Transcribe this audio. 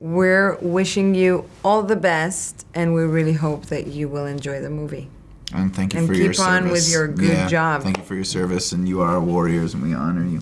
we're wishing you all the best, and we really hope that you will enjoy the movie. And thank you And for your service. And keep on with your good Yeah, job. Thank you for your service, and you are warriors, and we honor you.